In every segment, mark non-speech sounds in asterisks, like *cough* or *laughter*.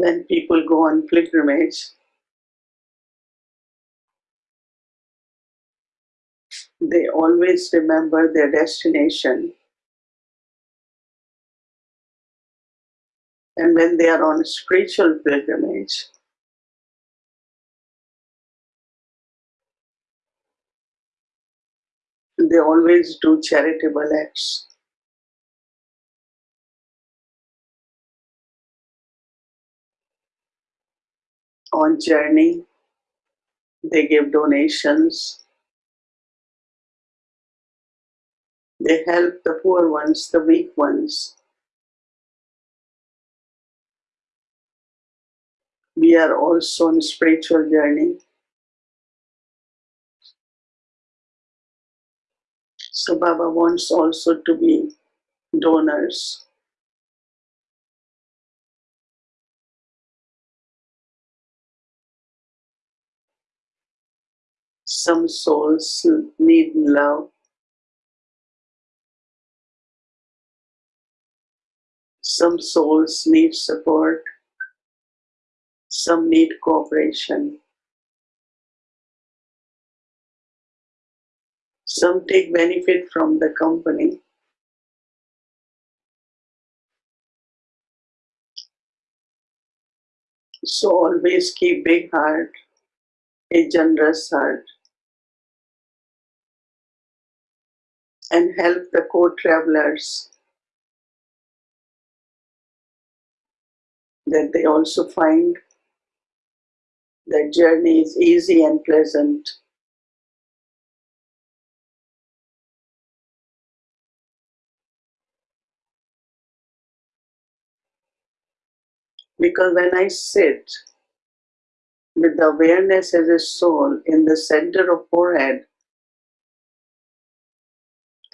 when people go on pilgrimage, they always remember their destination. And when they are on a spiritual pilgrimage, they always do charitable acts. On journey, they give donations. They help the poor ones, the weak ones. We are also on spiritual journey. So Baba wants also to be donors. Some souls need love. Some souls need support. Some need cooperation. Some take benefit from the company. So always keep big heart, a generous heart. And help the co-travelers that they also find their journey is easy and pleasant. Because when I sit with the awareness as a soul in the center of forehead,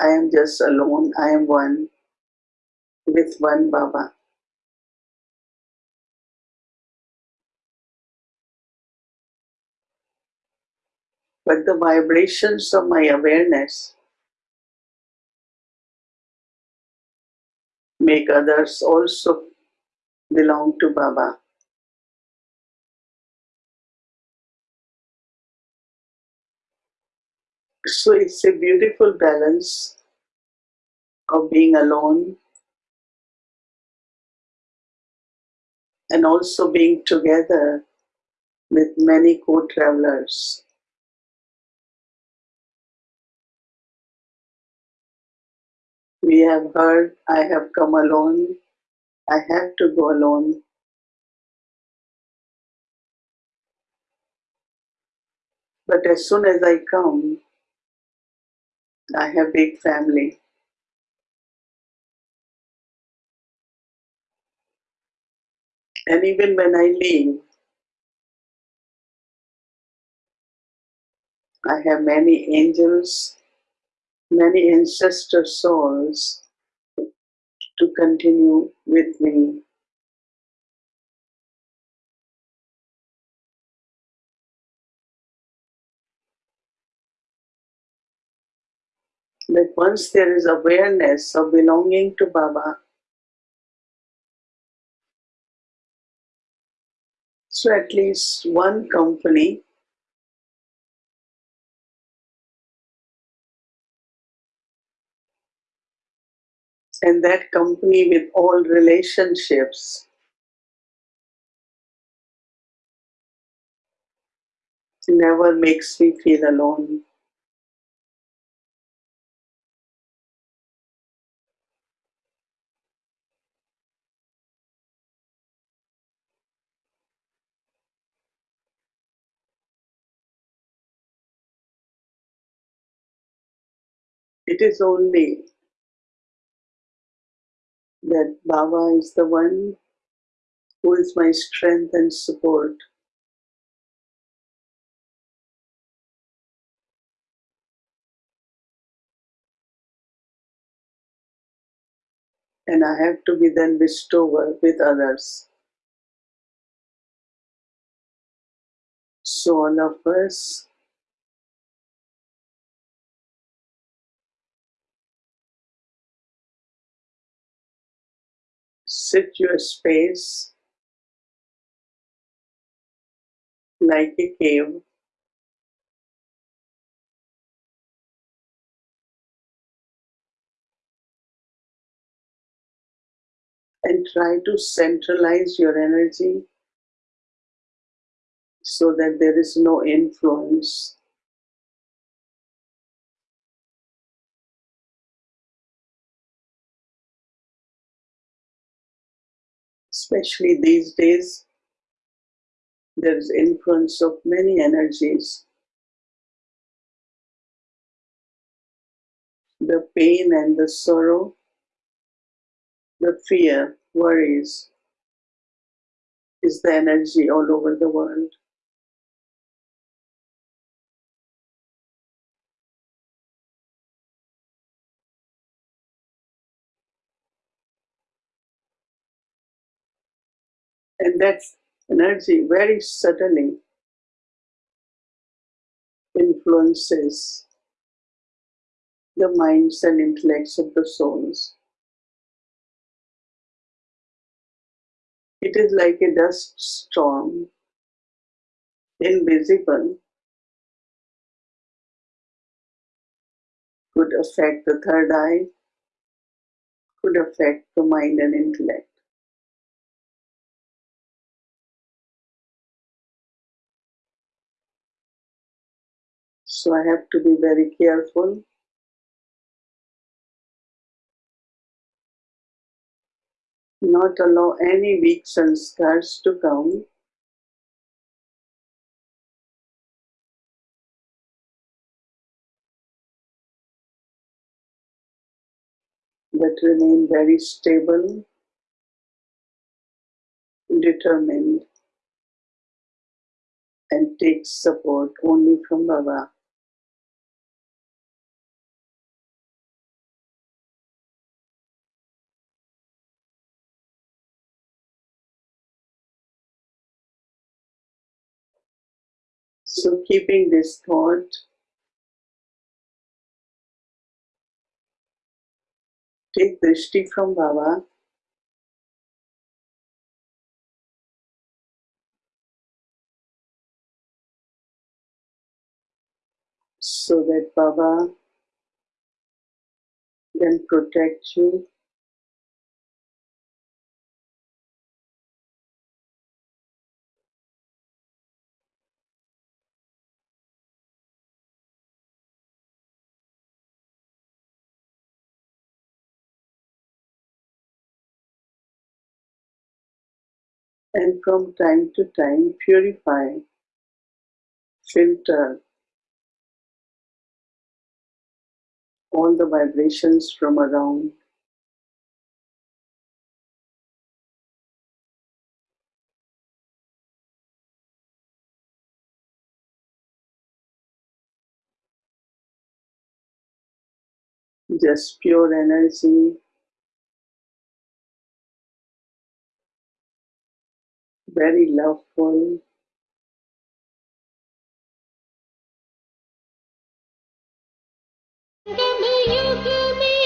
I am just alone, I am one with one Baba. But the vibrations of my awareness make others also belong to Baba. So it's a beautiful balance of being alone and also being together with many co-travelers. We have heard, I have come alone, I have to go alone. But as soon as I come, I have big family. And even when I leave, I have many angels, many ancestor souls to continue with me. That once there is awareness of belonging to Baba, so at least one company and that company with all relationships never makes me feel alone. It is only that Baba is the one who is my strength and support. And I have to be then bestower with others. So all of us sit your space like a cave. And try to centralize your energy so that there is no influence Especially these days, there is influence of many energies. The pain and the sorrow, the fear, worries is the energy all over the world. That energy very subtly influences the minds and intellects of the souls. It is like a dust storm, invisible, could affect the third eye, could affect the mind and intellect. So I have to be very careful. Not allow any weak sanskars to come. But remain very stable, determined, and take support only from Baba. So keeping this thought, take drishti from Baba. So that Baba can protect you and from time to time purify, filter all the vibrations from around. Just pure energy, very loveful you me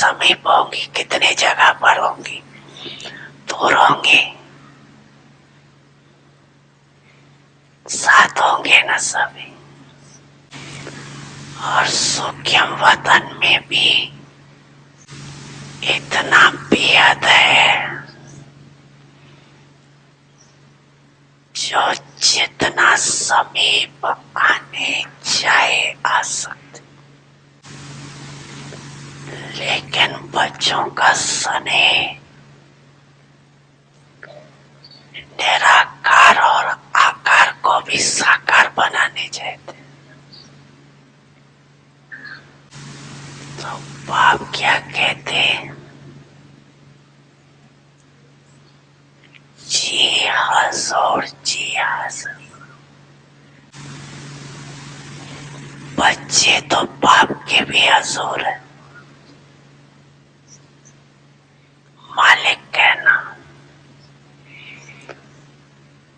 समीप होंगी कितनी जगह पर होंगी। दूर होंगे साथ होंगे न सभी। और सूक्ष्म वतन में भी इतना बेहद है जो जितना समीप आने चाहे आ सकते लेकिन बच्चों का स्नेह निराकार और आकार को भी साकार बनाने चाहते। तो बाप क्या कहते जी हजूर जी हजूर बच्चे तो बाप के भी हजूर है। मालिक कहना।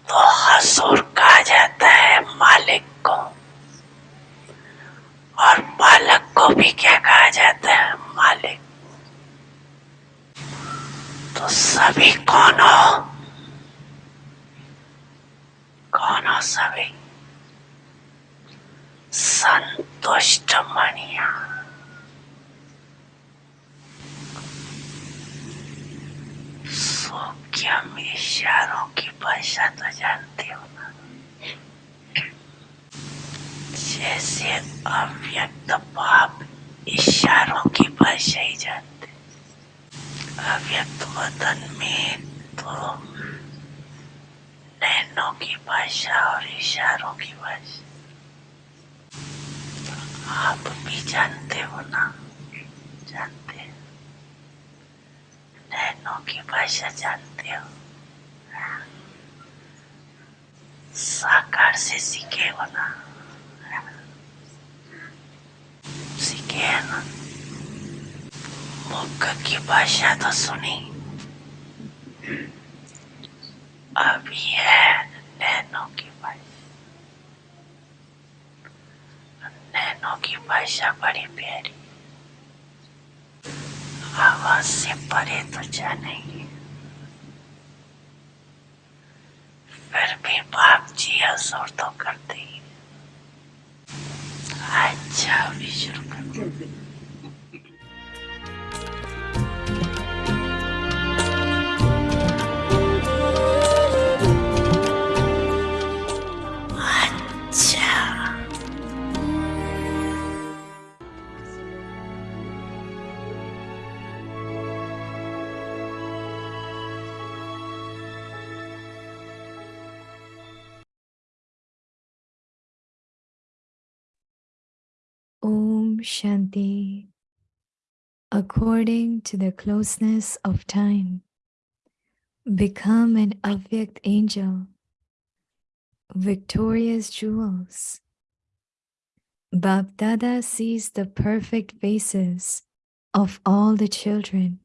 तो हजूर कहा जाता है मालिक को। और बालक को भी क्या कहा जाता है? मालिक। तो सभी कौन हो? कौन हो सभी? संतुष्ट मणिया। सूक्ष्म इशारों की भाषा तो जानते हो ना? जैसे अव्यक्त भाव इशारों की भाषा ही जानते। अव्यक्त वतन में तो नैनों की भाषा और इशारों की भाषा। आप भी जानते हो ना? जानते नैनों की भाषा जानते हो? साकार से सीखे हो ना? सीखे है ना? मुख की भाषा तो सुनी। Shanti. According to the closeness of time, become an Avyakt angel, victorious jewels. Bapdada sees the perfect faces of all the children.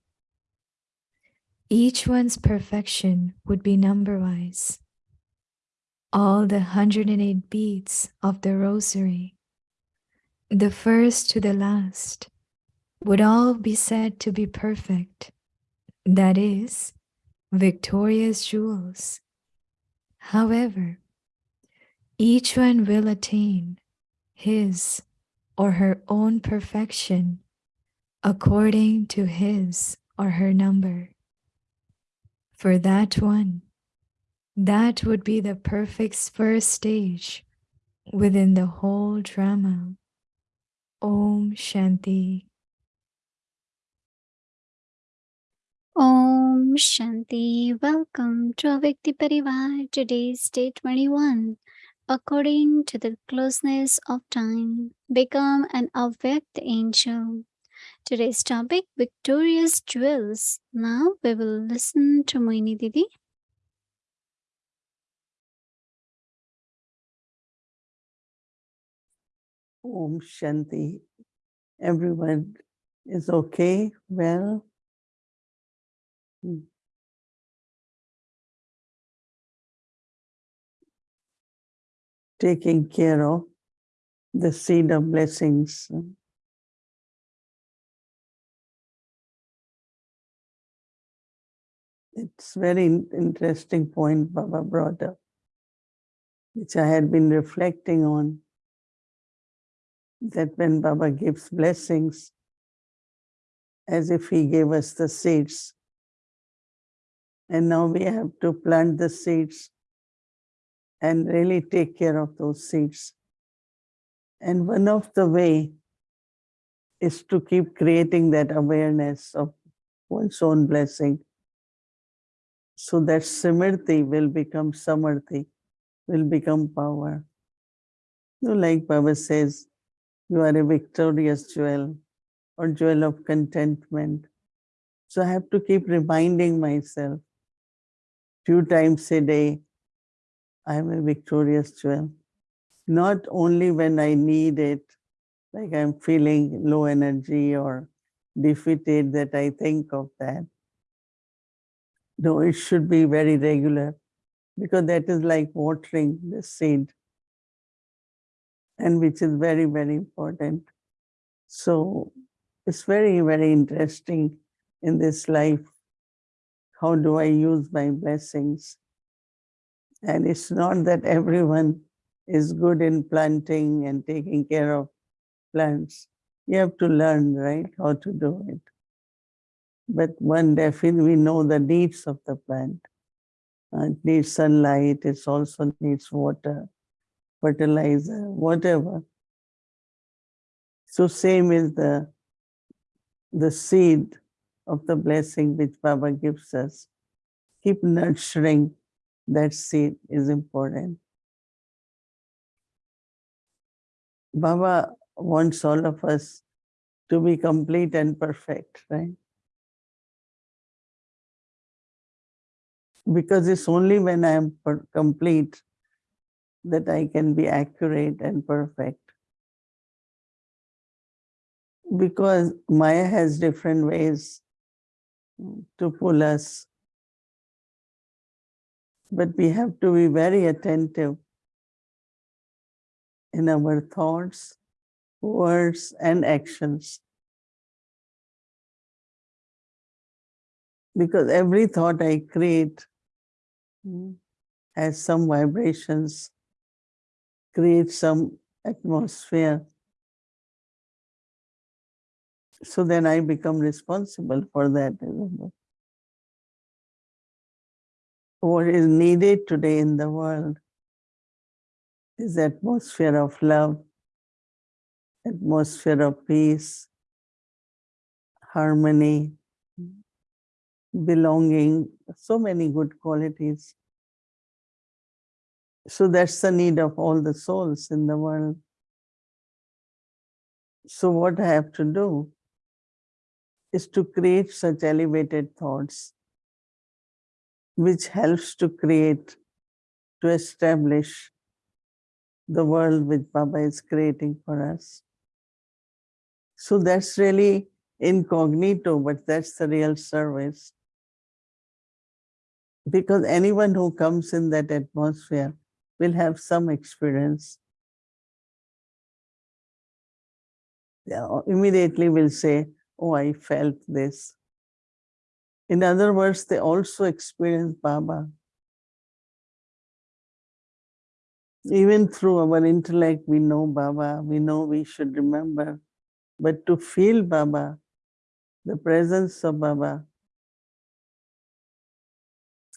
Each one's perfection would be number wise. All the 108 beats of the rosary the first to the last, would all be said to be perfect, that is, victorious jewels. However, each one will attain his or her own perfection according to his or her number. For that one, that would be the perfect first stage within the whole drama. Om Shanti. Om Shanti. Welcome to Avyakti Parivar. Today's day 21. According to the closeness of time, become an Avyakt angel. Today's topic Victorious Jewels. Now we will listen to Mohini Didi. Om Shanti. Everyone is okay, well. Hmm. Taking care of the seed of blessings. It's very interesting point Baba brought up, which I had been reflecting on that when Baba gives blessings, as if he gave us the seeds. And now we have to plant the seeds and really take care of those seeds. And one of the way is to keep creating that awareness of one's own blessing. So that Smriti will become Samarthi, will become power. You know, like Baba says, you are a victorious jewel or jewel of contentment. So I have to keep reminding myself few times a day, I am a victorious jewel. Not only when I need it, like I'm feeling low energy or defeated that I think of that. No, it should be very regular because that is like watering the seed and which is very, very important. So it's very, very interesting in this life. How do I use my blessings? And it's not that everyone is good in planting and taking care of plants. You have to learn, right, how to do it. But one definitely we know the needs of the plant. Uh, it needs sunlight, it also needs water, fertilizer, whatever. So same is the, the seed of the blessing which Baba gives us. Keep nurturing that seed is important. Baba wants all of us to be complete and perfect, right? Because it's only when I am complete that I can be accurate and perfect. Because Maya has different ways to pull us. But we have to be very attentive in our thoughts, words, and actions. Because every thought I create has some vibrations, creates some atmosphere. So then I become responsible for that. What is needed today in the world is atmosphere of love, atmosphere of peace, harmony, belonging, so many good qualities. So that's the need of all the souls in the world. So what I have to do is to create such elevated thoughts, which helps to create, to establish the world which Baba is creating for us. So that's really incognito, but that's the real service. Because anyone who comes in that atmosphere will have some experience. Yeah, immediately will say, oh, I felt this. In other words, they also experience Baba. Even through our intellect, we know Baba, we know we should remember. But to feel Baba, the presence of Baba,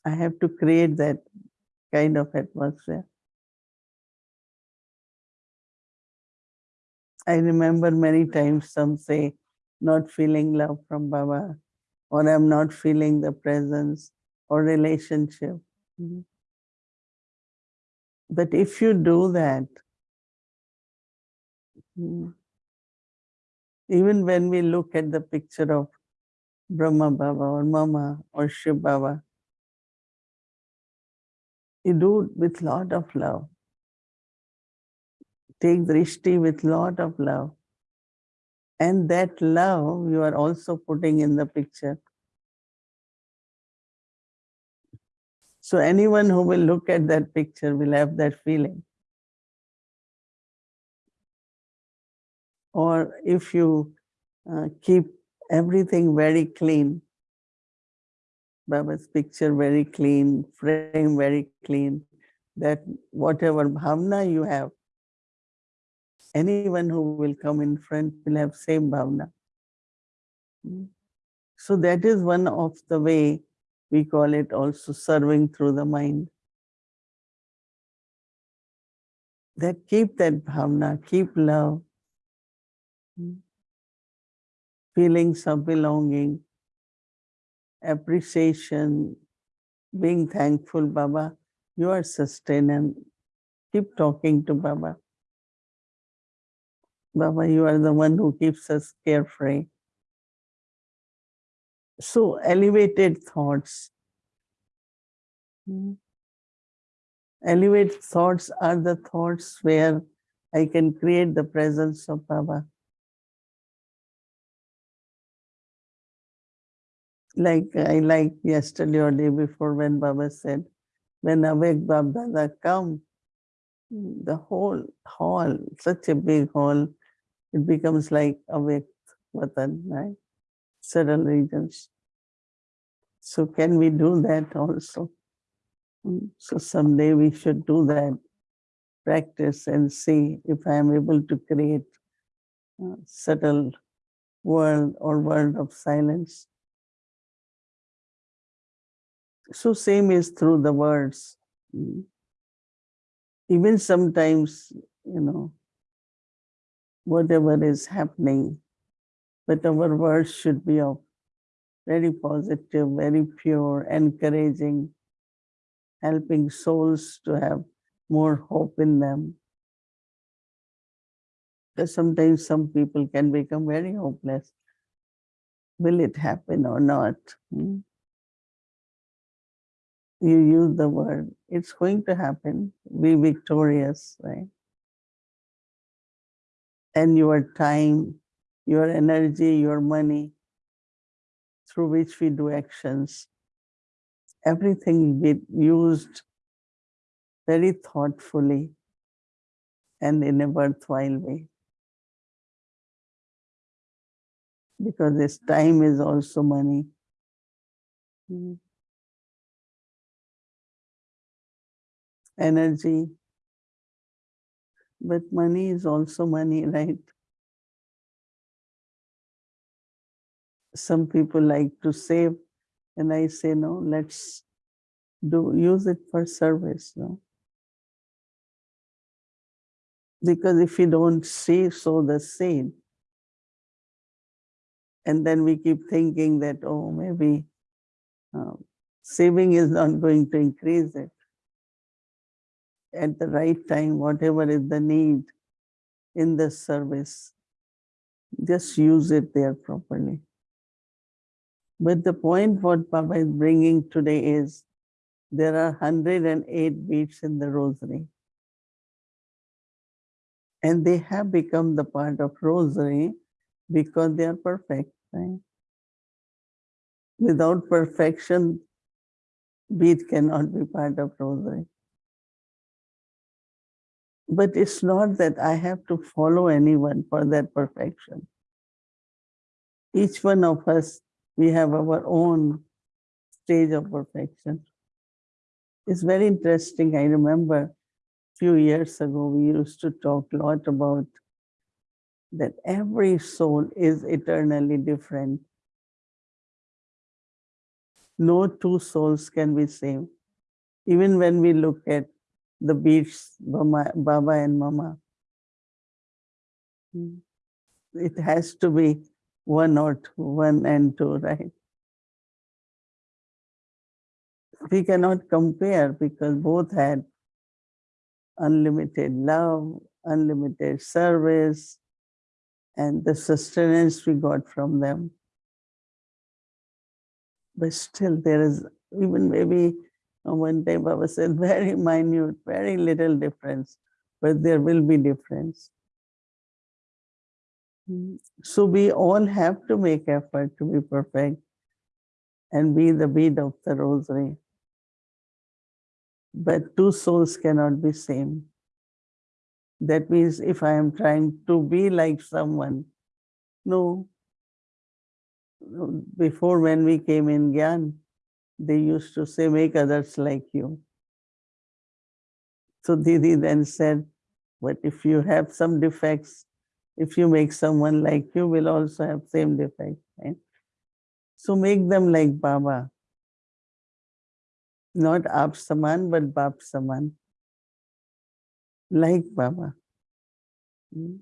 I have to create that kind of atmosphere. I remember many times some say, not feeling love from Baba, or I'm not feeling the presence or relationship. Mhm. But if you do that, mm, even when we look at the picture of Brahma Baba or Mama or Shiv Baba, you do it with lot of love. Take drishti with lot of love. And that love you are also putting in the picture. So anyone who will look at that picture will have that feeling. Or if you uh, keep everything very clean, Baba's picture very clean, frame very clean, that whatever bhavna you have, anyone who will come in front will have same bhavna. Mm. So that is one of the way we call it also serving through the mind. that keep that bhavna, keep love, mm, feelings of belonging, appreciation, being thankful, Baba. You are sustainable. Keep talking to Baba. Baba, you are the one who keeps us carefree. So elevated thoughts. Mm. Elevated thoughts are the thoughts where I can create the presence of Baba. Like I like yesterday or day before when Baba said, when Avyakt Bapdada come, the whole hall, such a big hall, it becomes like Avyakt Vatan, right? Several regions. So can we do that also? Mm, So someday we should do that, practice and see if I am able to create a subtle world or world of silence. So same is through the words. Mm. Even sometimes, you know, whatever is happening, but our words should be of very positive, very pure, encouraging, helping souls to have more hope in them. Because sometimes some people can become very hopeless. Will it happen or not? Hmm? You use the word, it's going to happen. Be victorious, right? And your time, your energy, your money, through which we do actions, everything be used very thoughtfully and in a worthwhile way. Because this time is also money. Mm. Energy. But money is also money, *laughs* right? Some people like to save and I say, no, let's do use it for service. No? Because if we don't see, sow the seed, and then we keep thinking that, oh, maybe um, saving is not going to increase it. At the right time, whatever is the need in the service, just use it there properly. But the point what Baba is bringing today is there are 108 beads in the rosary. And they have become the part of rosary because they are perfect. Right? Without perfection, bead cannot be part of rosary. But it's not that I have to follow anyone for that perfection. Each one of us we have our own stage of perfection. It's very interesting. I remember a few years ago, we used to talk a lot about that every soul is eternally different. No two souls can be same. Even when we look at the beats, Baba Baba and Mama, hmm, it has to be one or two, one and two, right? We cannot compare because both had unlimited love, unlimited service, and the sustenance we got from them. But still there is, even maybe one day Baba said, *laughs* very minute, very little difference, but there will be difference. Mm, So we all have to make effort to be perfect and be the bead of the rosary. But two souls cannot be same. That means if I am trying to be like someone, no. No, Before when we came in Gyan, they used to say, make others like you. So Didi then said, but if you have some defects, if you make someone like you, will also have same defect. Right? So make them like Baba. Not Aap Saman, but Bap Saman. like Baba. Mm.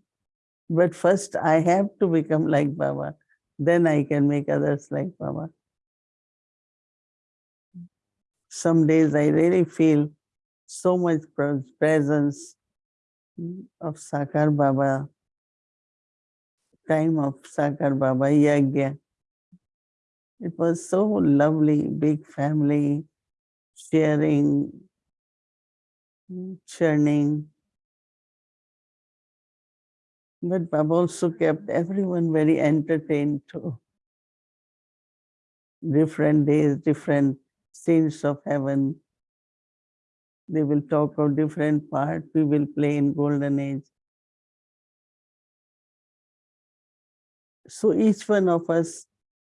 But first I have to become like Baba. Then I can make others like Baba. Some days I really feel so much presence of Sakar Baba, time of Sakar Baba Yagya. It was so lovely, big family, sharing, churning. But Baba also kept everyone very entertained too. Different days, different scenes of heaven. They will talk of different part. We will play in golden age. So each one of us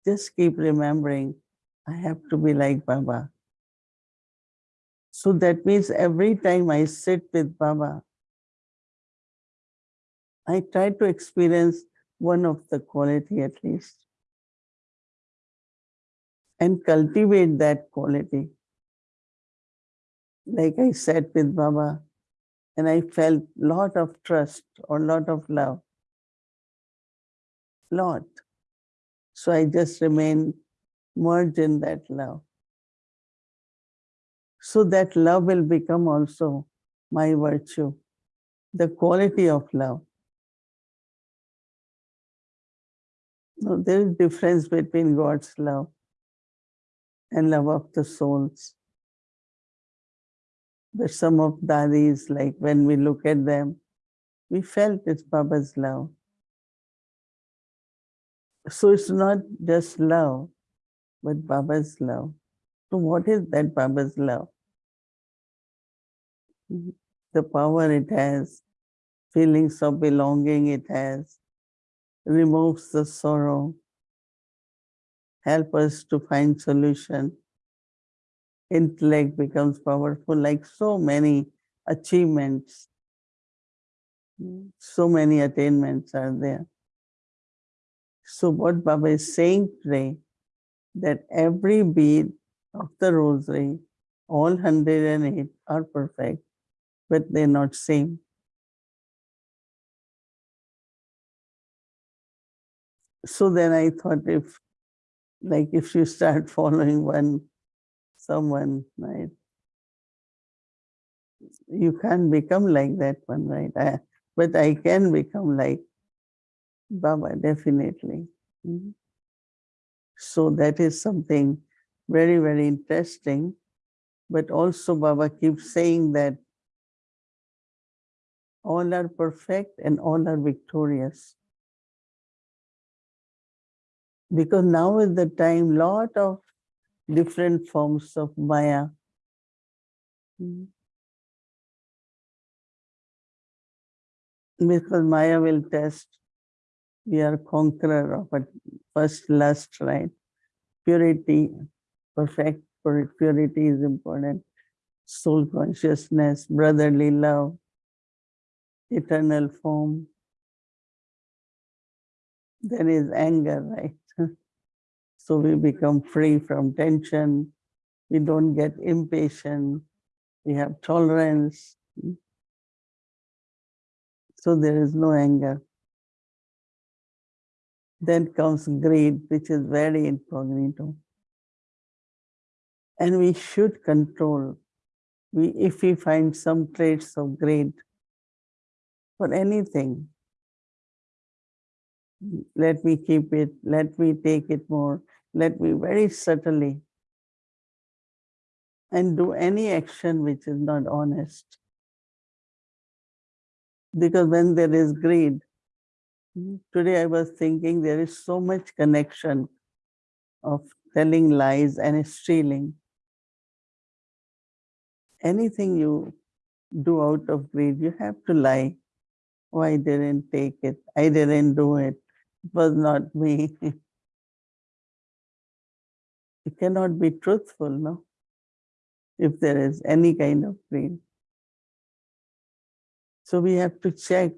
just keep remembering, I have to be like Baba. So that means every time I sit with Baba, I try to experience one of the quality at least and cultivate that quality. Like I sat with Baba and I felt lot of trust or lot of love. Lot. So I just remain merged in that love. So that love will become also my virtue, the quality of love. No, there is difference between God's love and love of the souls. But some of dadis, like when we look at them, we felt it's Baba's love. So it's not just love, but Baba's love. So what is that Baba's love? The power it has, feelings of belonging it has, removes the sorrow, help us to find solution. Intellect becomes powerful like so many achievements. So many attainments are there. So what Baba is saying today, that every bead of the rosary, all 108 are perfect, but they're not same. So then I thought if, like if you start following one, someone, right? You can't become like that one, right? I, but I can become like Baba, definitely. Mhm. So that is something very, very interesting. But also Baba keeps saying that all are perfect and all are victorious. Because now is the time, lot of different forms of Maya. Because Maya will test, we are conqueror of a first lust, right? Purity, perfect pur- purity is important. Soul consciousness, brotherly love, eternal form. There is anger, right? *laughs* So we become free from tension. We don't get impatient. We have tolerance. So there is no anger. Then comes greed, which is very incognito. And we should control. We, if we find some traits of greed for anything, let me keep it, let me take it more, let me very subtly and do any action which is not honest. Because when there is greed, today I was thinking there is so much connection of telling lies and stealing. Anything you do out of greed, you have to lie. Oh, I didn't take it. I didn't do it. Was not me. *laughs* it cannot be truthful, no? If there is any kind of greed. So we have to check.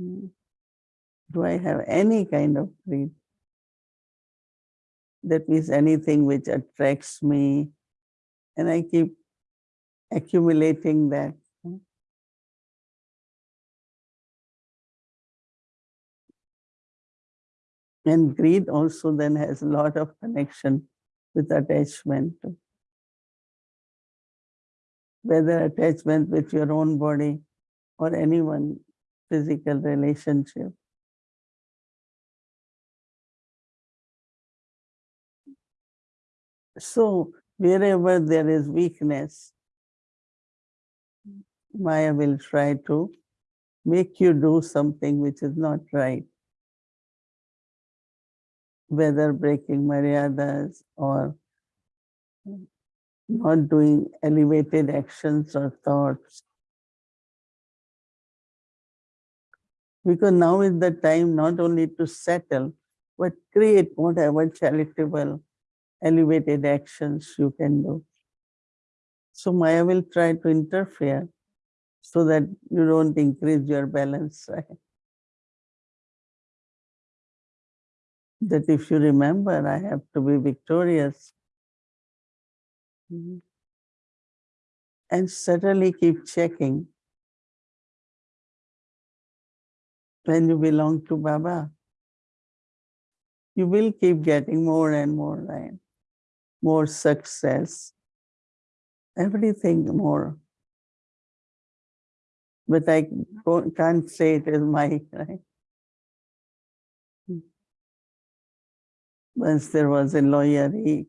mm, Do I have any kind of greed? That means anything which attracts me, and I keep accumulating that. And greed also then has a lot of connection with attachment. Whether attachment with your own body or anyone physical relationship. So wherever there is weakness, Maya will try to make you do something which is not right. Whether breaking maryadas or not doing elevated actions or thoughts. Because now is the time not only to settle, but create whatever charitable, elevated actions you can do. So Maya will try to interfere so that you don't increase your balance, right? That if you remember, I have to be victorious. Mhm. And certainly keep checking when you belong to Baba. You will keep getting more and more, right? More success, everything more. But I can't say it is my, *laughs* right? Once there was a lawyer, he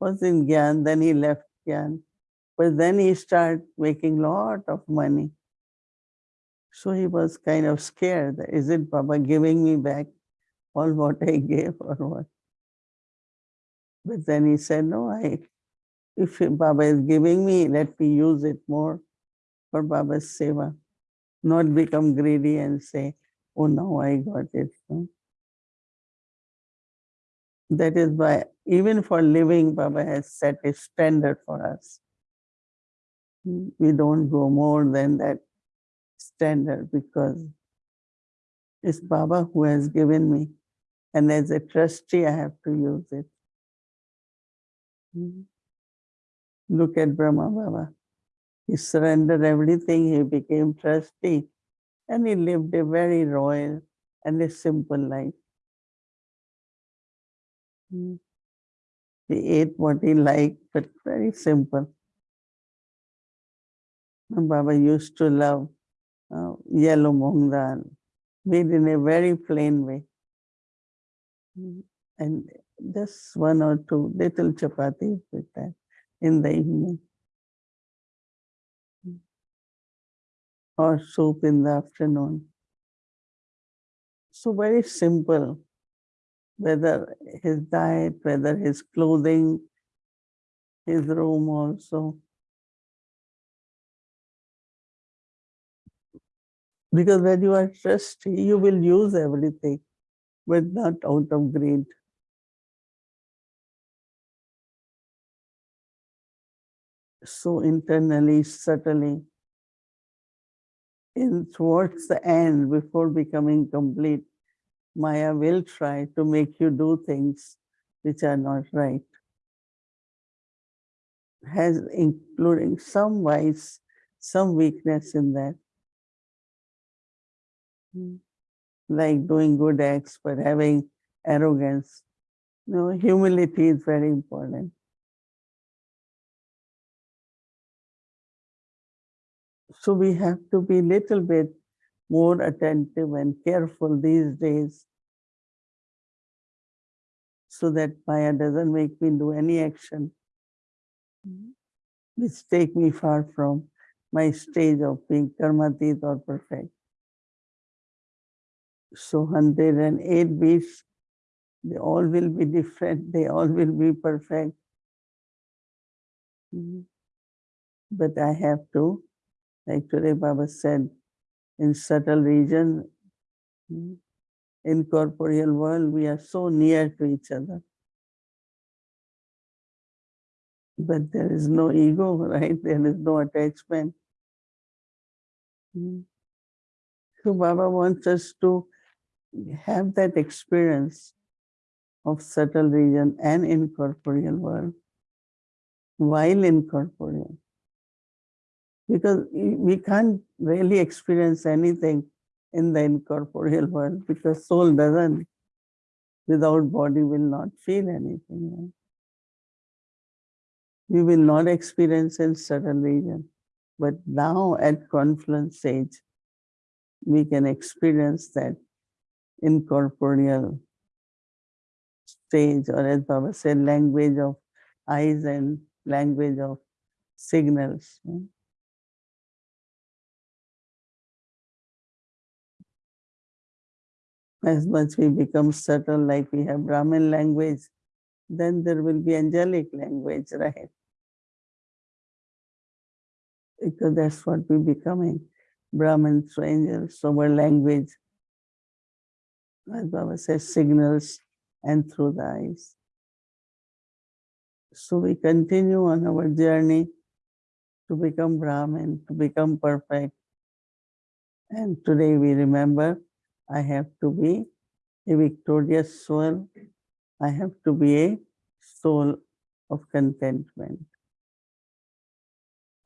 was in Gyan, then he left Gyan. But then he started making a lot of money. So he was kind of scared. Is it Baba giving me back all what I gave or what? But then he said, no, I, if Baba is giving me, let me use it more for Baba's seva. Not become greedy and say, oh, now I got it. no. That is why even for living, Baba has set a standard for us. We don't go more than that standard because it's Baba who has given me. And as a trustee, I have to use it. Look at Brahma Baba. He surrendered everything, he became trustee, and he lived a very royal and a simple life. He ate what he liked, but very simple. And Baba used to love uh, yellow mung dal, made in a very plain way. Mm, And just one or two little chapatis with that in the evening. Mm. Or soup in the afternoon. So very simple, whether his diet, whether his clothing, his room also. Because when you are trustee, you will use everything, but not out of greed. So internally, subtly, in towards the end, before becoming complete, Maya will try to make you do things which are not right. Has including some vice, some weakness in that. Like doing good acts, but having arrogance. No, humility is very important. So we have to be little bit more attentive and careful these days so that Maya doesn't make me do any action which take me far from my stage of being karmatit or perfect. So 108 beats, they all will be different, they all will be perfect. Mhm. But I have to, like today Baba said, in subtle region, mm, in corporeal world, we are so near to each other. But there is no ego, *laughs* right? There is no attachment. So Baba wants us to have that experience of subtle region and incorporeal world while incorporeal. Because we can't really experience anything in the incorporeal world because soul doesn't. without body will not feel anything. We will not experience in subtle region, but now at confluence stage, we can experience that incorporeal stage, or as Baba said, language of eyes and language of signals. As much we become subtle, like we have Brahmin language, then there will be angelic language, right? Because that's what we're becoming. Brahmin through angels, so our language, as Baba says, signals and through the eyes. So we continue on our journey to become Brahmin, to become perfect. And today we remember I have to be a victorious soul. I have to be a soul of contentment.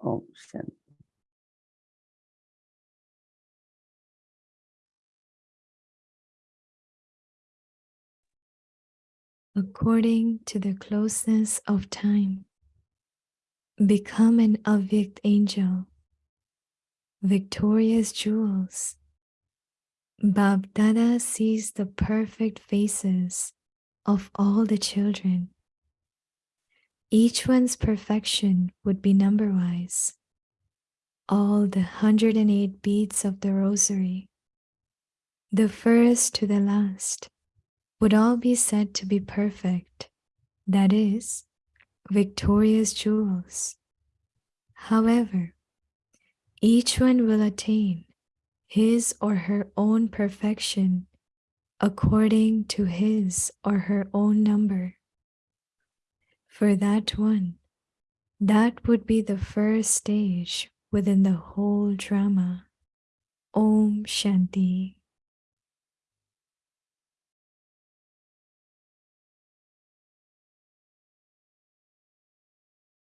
Om Shanti. according to the closeness of time. Become an Avyakt angel, victorious jewels. Bapdada sees the perfect faces of all the children. Each one's perfection would be number wise. All the 108 beads of the rosary, the first to the last, would all be said to be perfect, that is, victorious jewels. However, each one will attain his or her own perfection according to his or her own number. For that one, that would be the first stage within the whole drama. Om Shanti.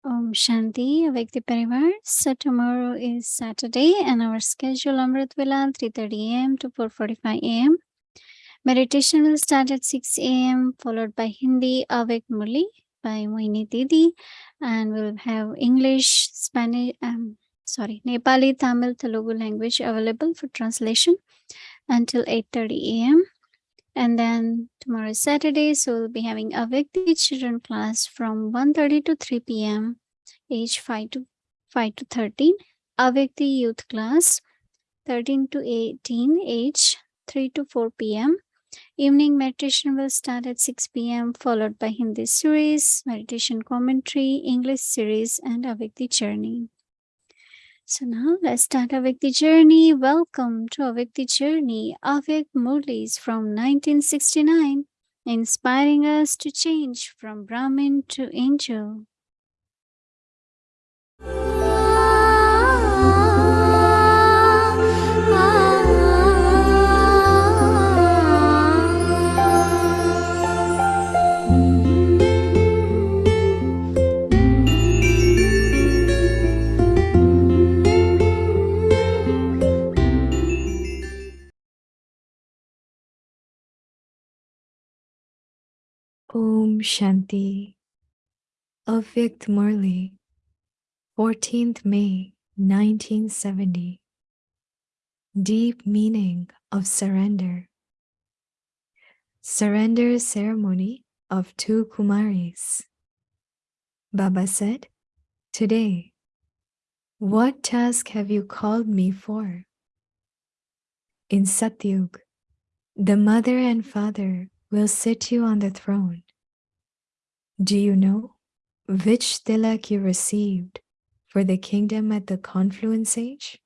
Om Shanti, Avyakti Parivar. So tomorrow is Saturday and our schedule Amrit Vela 3.30 a.m. to 4.45 a.m. Meditation will start at 6 a.m. followed by Hindi Avyakt Murli by Mohini Didi and we'll have English, Spanish, um, sorry, Nepali, Tamil, Telugu language available for translation until 8.30 a.m. And then tomorrow is Saturday, so we'll be having a Avyakti children class from 1.30 to 3 p.m. age 5 to 5 to 13. A Avyakti youth class 13 to 18 age 3 to 4 p.m. Evening meditation will start at 6 p.m. followed by Hindi series, meditation commentary, English series, and Avyakti journey. So now let's start our Avyakti journey. Welcome to Avyakti journey. Avyakt Murlis from 1969, inspiring us to change from Brahmin to angel. Om Shanti. Avyakt Murli, 14th May 1970. Deep meaning of surrender. Surrender ceremony of two Kumaris. Baba said, Today, what task have you called me for? In Satyug, the mother and father will sit you on the throne. Do you know which tilak you received for the kingdom at the confluence age?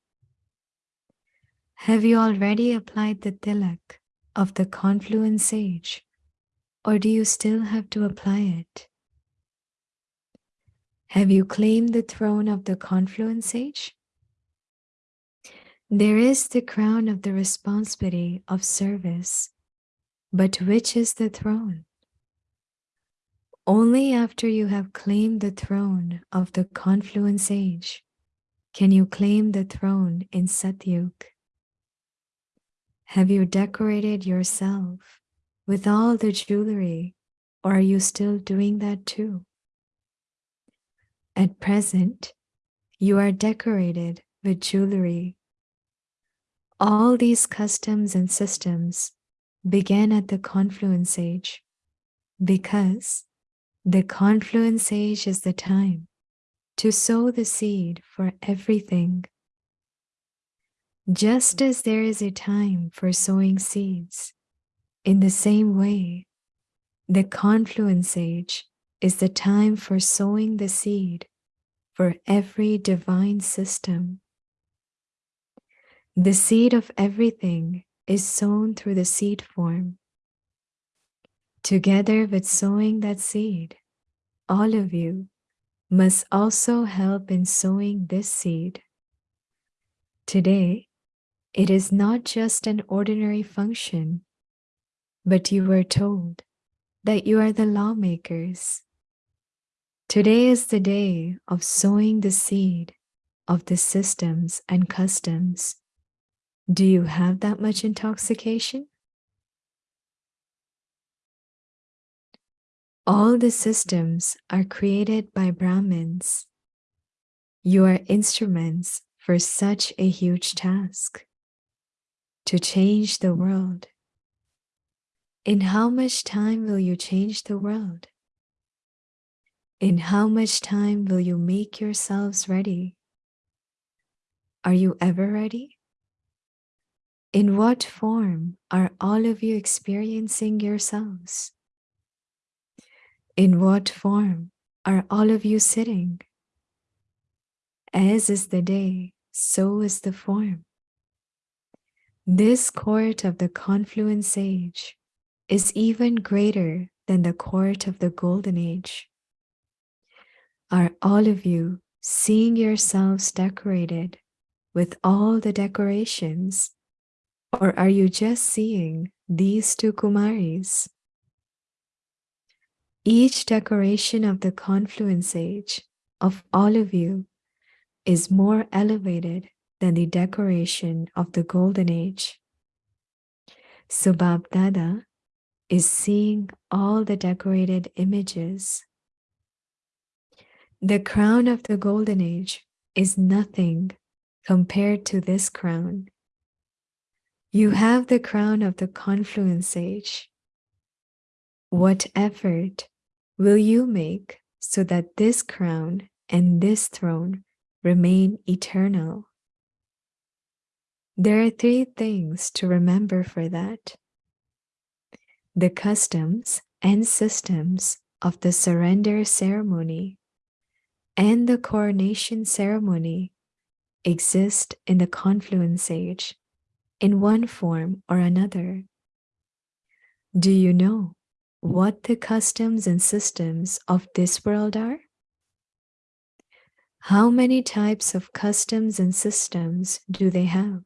Have you already applied the tilak of the confluence age, or do you still have to apply it? Have you claimed the throne of the confluence age? There is the crown of the responsibility of service but which is the throne? Only after you have claimed the throne of the confluence age can you claim the throne in Satyug. Have you decorated yourself with all the jewelry, or are you still doing that too? At present, you are decorated with jewelry. All these customs and systems began at the confluence age because the confluence age is the time to sow the seed for everything. Just as there is a time for sowing seeds, in the same way, the confluence age is the time for sowing the seed for every divine system. The seed of everything is sown through the seed form. Together with sowing that seed, all of you must also help in sowing this seed. Today, it is not just an ordinary function, but you were told that you are the lawmakers. Today is the day of sowing the seed of the systems and customs. Do you have that much intoxication? All the systems are created by Brahmins. You are instruments for such a huge task to change the world. In how much time will you change the world? In how much time will you make yourselves ready? Are you ever ready? In what form are all of you experiencing yourselves? In what form are all of you sitting? As is the day, so is the form. This court of the confluence age is even greater than the court of the golden age. Are all of you seeing yourselves decorated with all the decorations? Or are you just seeing these two Kumaris? Each decoration of the confluence age of all of you is more elevated than the decoration of the golden age. So Bap Dada is seeing all the decorated images. The crown of the golden age is nothing compared to this crown. You have the crown of the confluence age. What effort will you make so that this crown and this throne remain eternal? There are three things to remember for that. The customs and systems of the surrender ceremony and the coronation ceremony exist in the confluence age in one form or another. Do you know what the customs and systems of this world are? How many types of customs and systems do they have?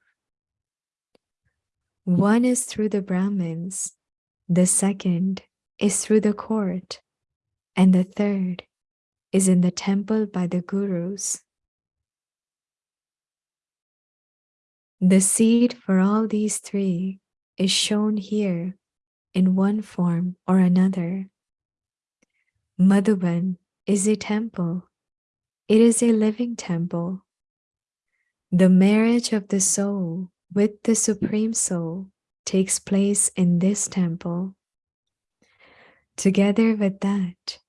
One is through the Brahmins, the second is through the court, and the third is in the temple by the gurus. The seed for all these three is shown here in one form or another. Madhuban is a temple. It is a living temple. The marriage of the soul with the Supreme Soul takes place in this temple. Together with that,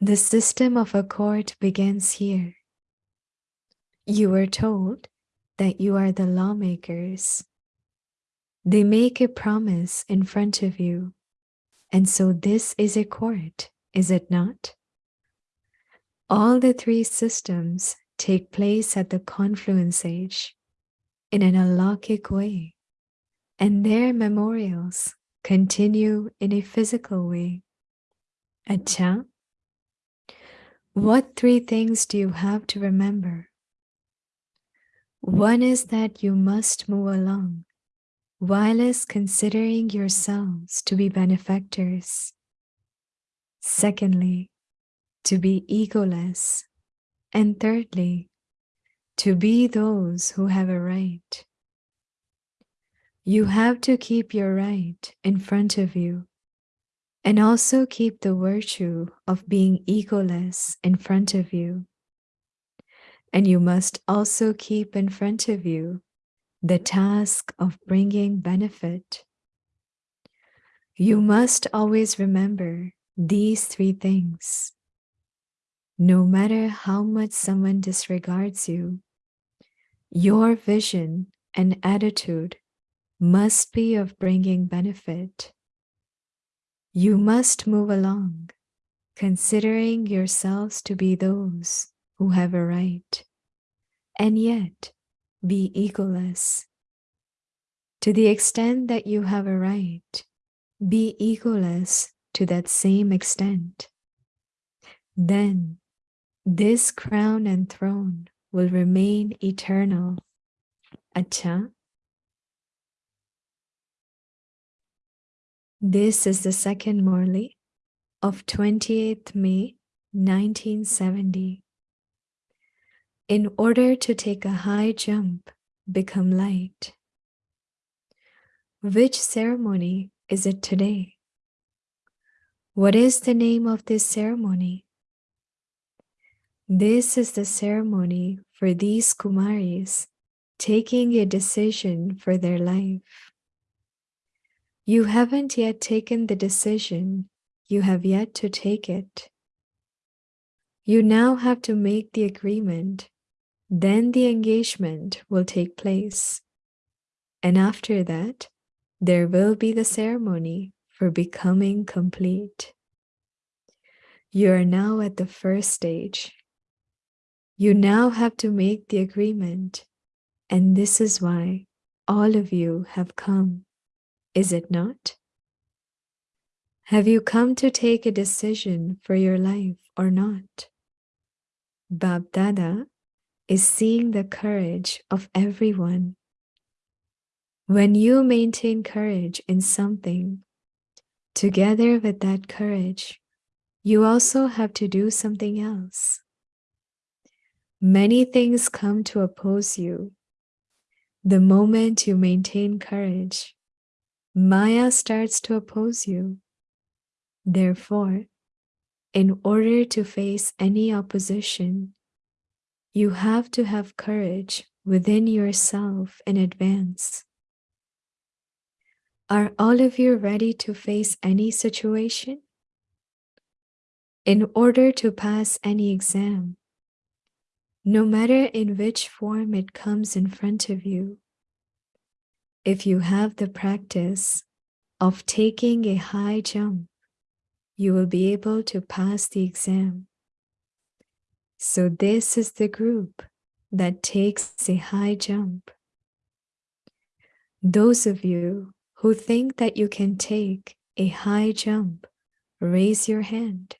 the system of accord begins here. You were told that you are the lawmakers they make a promise in front of you. And so this is a court, is it not? All the three systems take place at the confluence age in an alaukic way, and their memorials continue in a physical way. Acha, what three things do you have to remember? One is that you must move along whilst considering yourselves to be benefactors. Secondly, to be egoless. And thirdly, to be those who have a right. You have to keep your right in front of you and also keep the virtue of being egoless in front of you. And you must also keep in front of you the task of bringing benefit. You must always remember these three things. No matter how much someone disregards you, your vision and attitude must be of bringing benefit. You must move along, considering yourselves to be those who have a right, and yet be egoless. To the extent that you have a right, be egoless to that same extent. Then this crown and throne will remain eternal. Acha. This is the second Murli of 28th May 1970. In order to take a high jump, become light. Which ceremony is it today? What is the name of this ceremony? This is the ceremony for these Kumaris taking a decision for their life. You haven't yet taken the decision, you have yet to take it. You now have to make the agreement, then the engagement will take place. And after that, there will be the ceremony for becoming complete. You are now at the first stage. You now have to make the agreement, and this is why all of you have come, is it not? Have you come to take a decision for your life or not? Bap Dada is seeing the courage of everyone. When you maintain courage in something, together with that courage, you also have to do something else. Many things come to oppose you. The moment you maintain courage, Maya starts to oppose you. Therefore, in order to face any opposition, you have to have courage within yourself in advance. Are all of you ready to face any situation? In order to pass any exam, no matter in which form it comes in front of you, if you have the practice of taking a high jump, you will be able to pass the exam. So this is the group that takes a high jump. Those of you who think that you can take a high jump, raise your hand.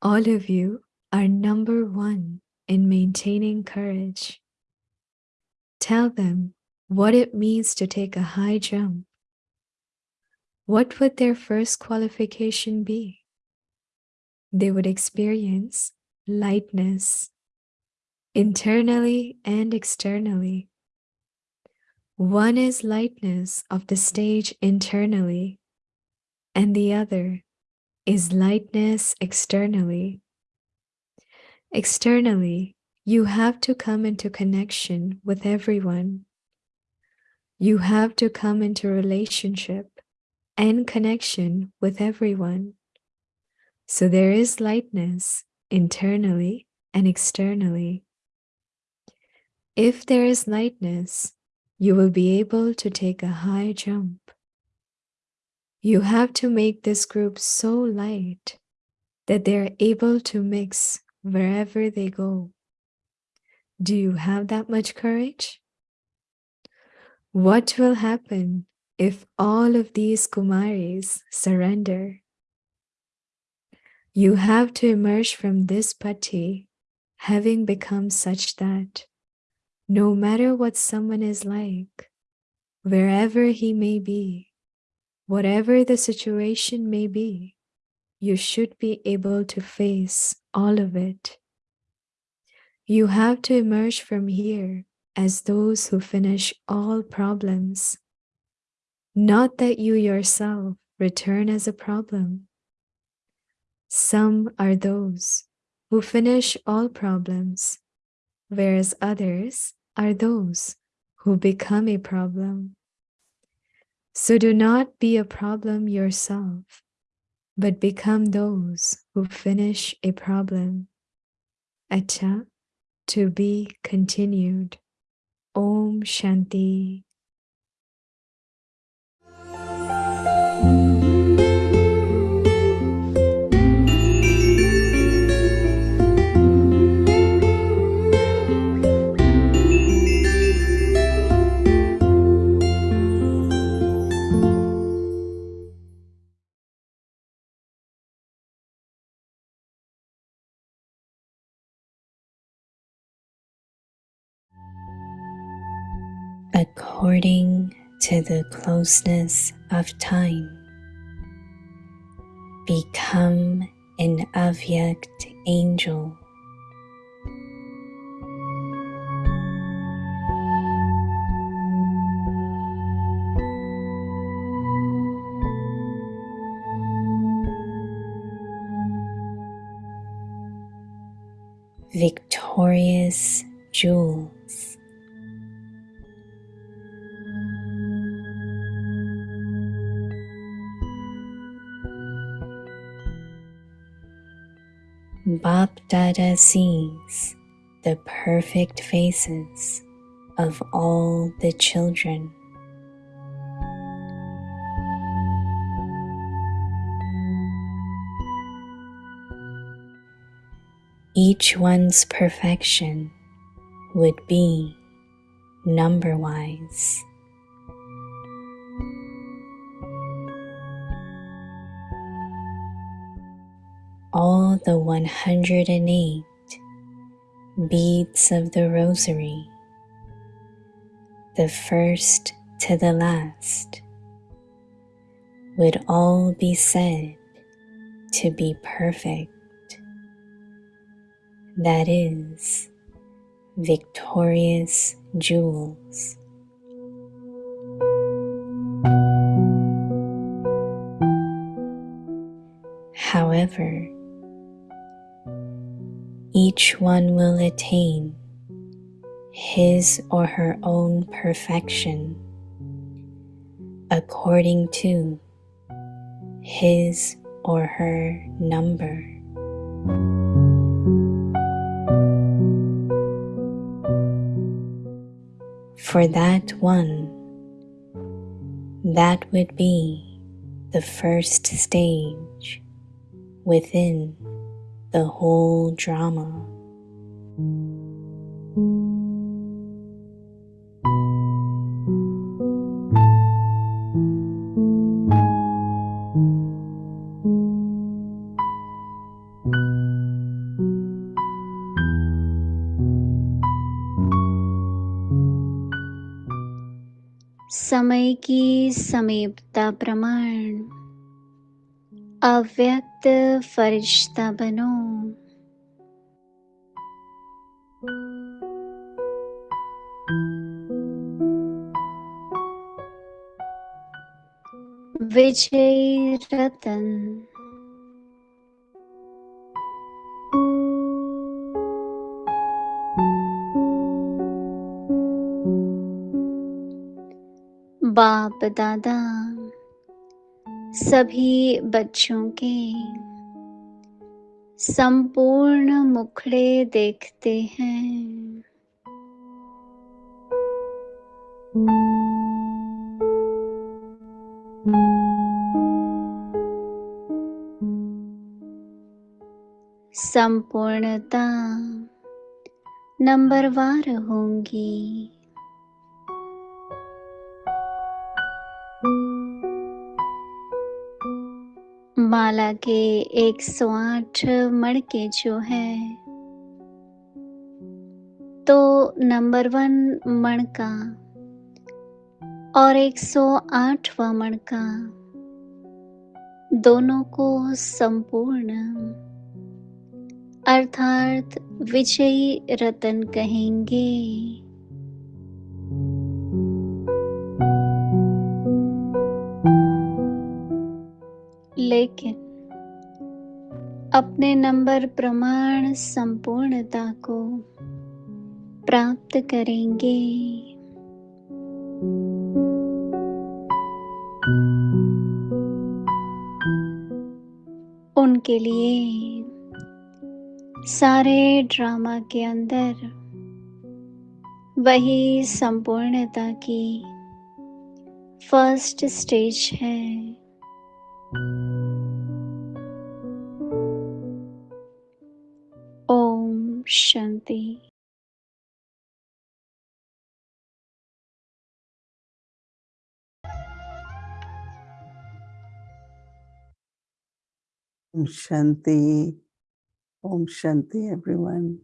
All of you are number one in maintaining courage. Tell them what it means to take a high jump. What would their first qualification be? They would experience lightness internally and externally. One is lightness of the stage internally, and the other is lightness externally. Externally, you have to come into connection with everyone. You have to come into relationship and connection with everyone. So there is lightness internally and externally. If there is lightness, you will be able to take a high jump. You have to make this group so light that they're able to mix wherever they go. Do you have that much courage? What will happen if all of these Kumaris surrender? You have to emerge from this bhatti having become such that no matter what someone is like, wherever he may be, Whatever the situation may be, you should be able to face all of it. You have to emerge from here as those who finish all problems. Not that you yourself return as a problem. Some are those who finish all problems, whereas others are those who become a problem. So do not be a problem yourself, but become those who finish a problem. Acha, to be continued. Om Shanti. According to the closeness of time. Become an Avyakt angel. Victorious jewels. Bap Dada sees the perfect faces of all the children. Each one's perfection would be number wise. The 108 beads of the rosary, the first to the last, would all be said to be perfect. That is, victorious jewels. However, each one will attain his or her own perfection according to his or her number. For that one, that would be the first stage within the whole drama. समय की समीपता प्रमाण अव्यक्त फरिश्ता बनो विजय रतन बाप दादा सभी बच्चों के संपूर्ण मुखड़े देखते हैं। संपूर्णता। नंबरवार होंगी। माला के 108 मड़के जो है तो नंबर वन मणका और 108वां मणका, दोनों को संपूर्ण। अर्थात विजयी रतन कहेंगे। लेकिन अपने नंबर प्रमाण संपूर्णता को प्राप्त करेंगे। उनके लिए सारे ड्रामा के अंदर वही संपूर्णता की फ़र्स्ट स्टेज है Om Shanti Shanti. Om Shanti, everyone.